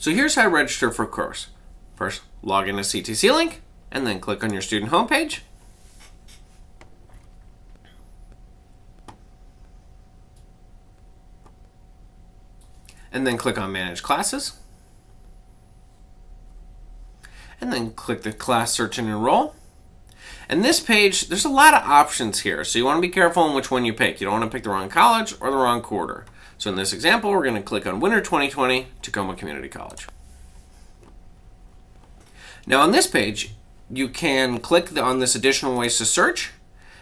So here's how to register for a course. First, log in to CTC Link, and then click on your student homepage. And then click on Manage Classes. And then click the Class Search and Enroll. And this page, there's a lot of options here, so you want to be careful on which one you pick. You don't want to pick the wrong college or the wrong quarter. So in this example, we're going to click on Winter 2020, Tacoma Community College. Now on this page, you can click on this additional ways to search,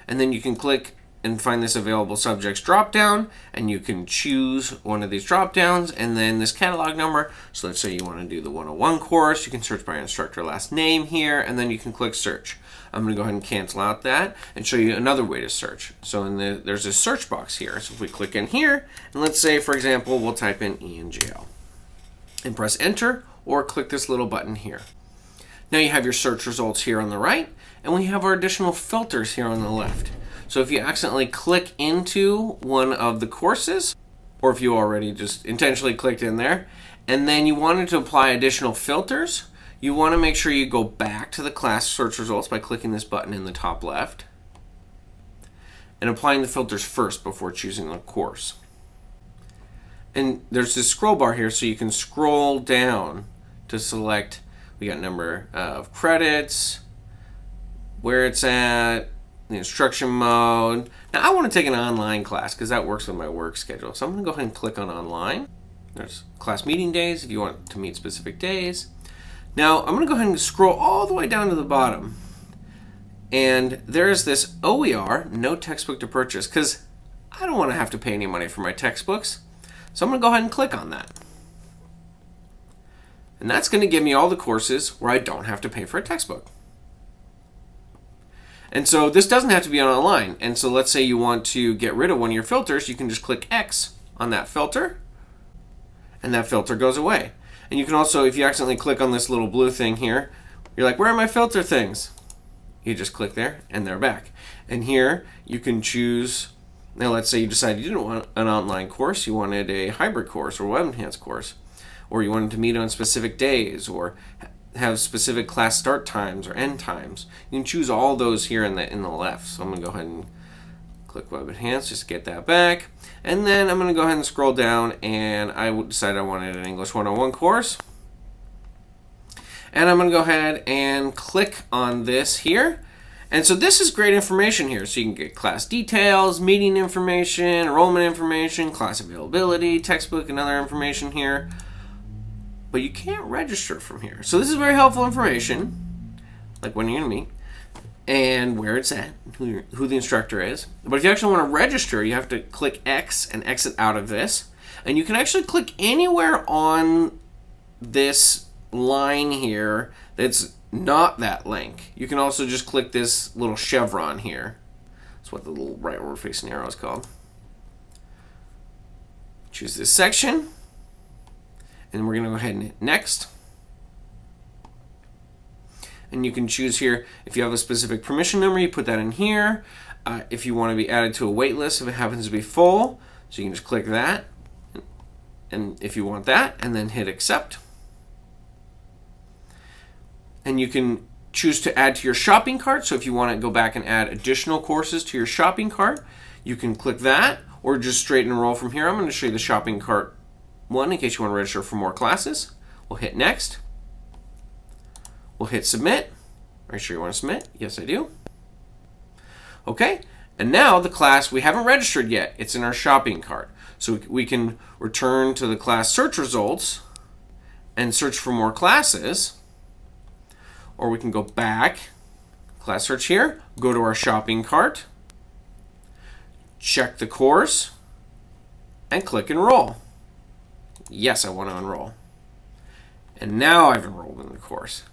and then you can click and find this available subjects drop down and you can choose one of these drop downs and then this catalog number. So let's say you want to do the 101 course you can search by instructor last name here and then you can click search. I'm going to go ahead and cancel out that and show you another way to search. So in the there's a search box here so if we click in here and let's say for example we'll type in ENGL and press enter or click this little button here. Now you have your search results here on the right and we have our additional filters here on the left so if you accidentally click into one of the courses, or if you already just intentionally clicked in there, and then you wanted to apply additional filters, you want to make sure you go back to the class search results by clicking this button in the top left and applying the filters first before choosing the course. And there's this scroll bar here so you can scroll down to select, we got number uh, of credits, where it's at, the instruction mode. Now I want to take an online class because that works with my work schedule. So I'm going to go ahead and click on online. There's class meeting days if you want to meet specific days. Now I'm going to go ahead and scroll all the way down to the bottom. And there's this OER, no textbook to purchase, because I don't want to have to pay any money for my textbooks. So I'm going to go ahead and click on that. And that's going to give me all the courses where I don't have to pay for a textbook. And so this doesn't have to be online. And so let's say you want to get rid of one of your filters, you can just click X on that filter and that filter goes away. And you can also, if you accidentally click on this little blue thing here, you're like, where are my filter things? You just click there and they're back. And here you can choose, now let's say you decided you didn't want an online course, you wanted a hybrid course or web enhanced course, or you wanted to meet on specific days or have specific class start times or end times. You can choose all those here in the in the left. So I'm going to go ahead and click Web Enhance just to get that back. And then I'm going to go ahead and scroll down and I decided I wanted an English 101 course. And I'm going to go ahead and click on this here. And so this is great information here. So you can get class details, meeting information, enrollment information, class availability, textbook, and other information here but you can't register from here. So this is very helpful information, like when you're going to meet, and where it's at, who, who the instructor is. But if you actually want to register, you have to click X and exit out of this. And you can actually click anywhere on this line here that's not that link. You can also just click this little chevron here. That's what the little rightward facing arrow is called. Choose this section and we're going to go ahead and hit next. And you can choose here, if you have a specific permission number, you put that in here. Uh, if you want to be added to a wait list, if it happens to be full, so you can just click that. And if you want that, and then hit accept. And you can choose to add to your shopping cart. So if you want to go back and add additional courses to your shopping cart, you can click that or just straight enroll from here. I'm going to show you the shopping cart one in case you want to register for more classes. We'll hit next. We'll hit submit. Are you sure you want to submit? Yes, I do. Okay, and now the class we haven't registered yet. It's in our shopping cart. So we can return to the class search results and search for more classes. Or we can go back, class search here, go to our shopping cart, check the course, and click enroll yes, I want to enroll. And now I've enrolled in the course.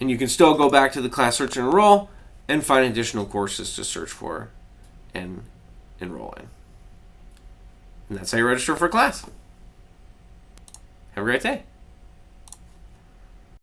And you can still go back to the class search and enroll and find additional courses to search for and enroll in. And that's how you register for a class. Have a great day.